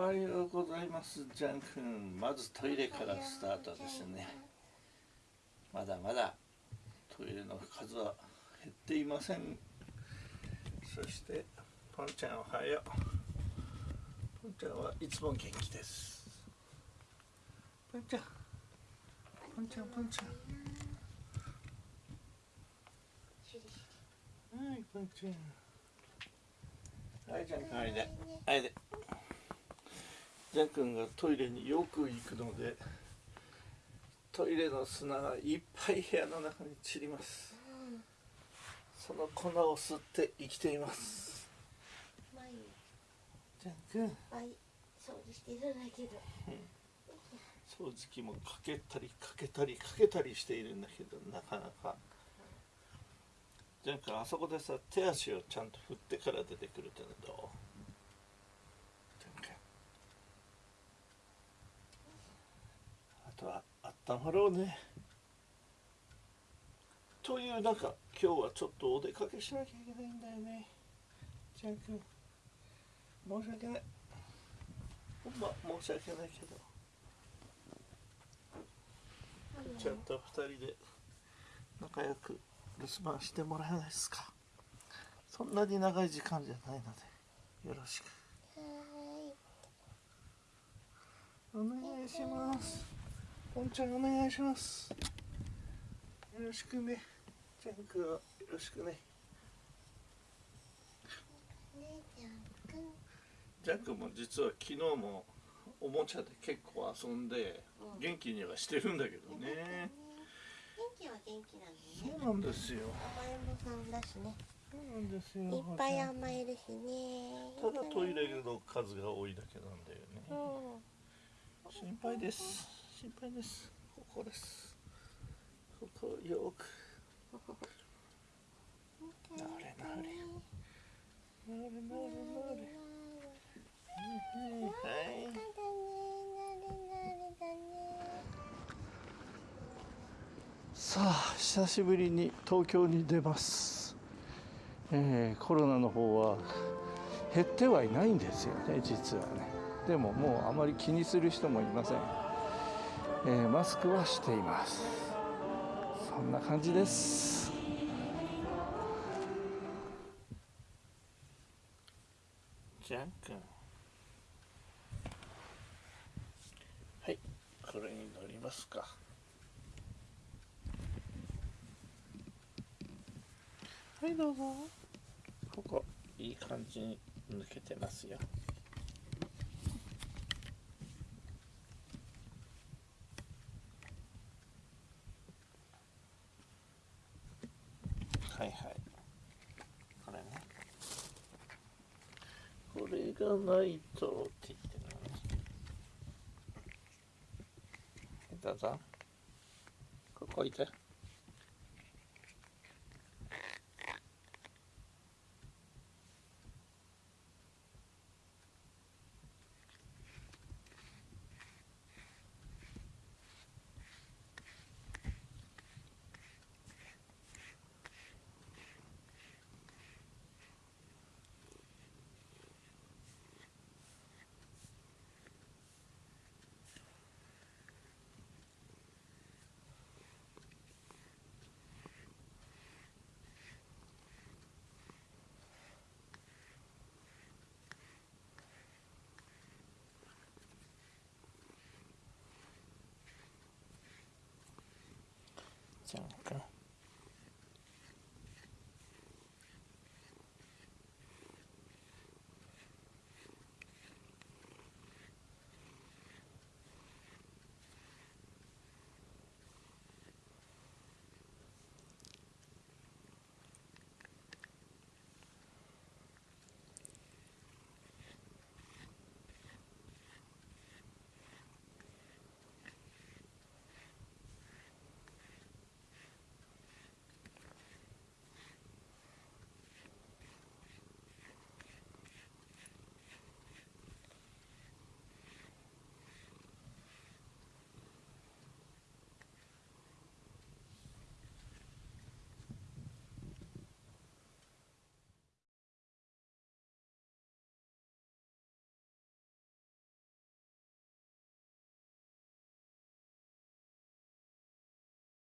おはようございますジャン君。まずトイレからスタートですね。まだまだトイレの数は減っていません。そしてポンちゃんおはよう。ポンちゃんはいつも元気です。ポンちゃん。ポンちゃんポンちゃん。はいポンちゃん。はいジャン君おいでおいでジャン君がトイレによく行くのでトイレの砂がいっぱい部屋の中に散ります、その粉を吸って生きています。毎ジャン君毎掃除してるんだけど。掃除機もかけたりかけたりかけたりしているんだけどなかなか。ジャン君あそこでさ手足をちゃんと振ってから出てくるってのはどうジャン君あとは温まろうね。という中今日はちょっとお出かけしなきゃいけないんだよね。ジャン君申し訳ない。ほんま申し訳ないけど。ちゃんと二人で仲良く留守番してもらえないですか。そんなに長い時間じゃないのでよろしく。お願いしますポンちゃんお願いします。よろしくね。ジャンクはよろしくね。ジャンク。も実は昨日もおもちゃで結構遊んでうん。元気にはしてるんだけどね。元気は元気なのね。そうなんですよ。甘えん坊さんだしね。そうなんですよ。いっぱい甘えるしね。ただトイレの数が多いだけなんだよね。う。ん心配です心配です。ここです。ここをよく。なれなれなれなれなれ。はい。さあ久しぶりに東京に出ます、えーコロナの方は減ってはいないんですよね実はね。でももうあまり気にする人もいません、えーマスクはしています。そんな感じです。ジャン君。はいこれに乗りますか。はいどうぞ。ここいい感じに抜けてますよはいはい。これね。これがないと。って言ってるのねどうぞ。ここいて。じゃんか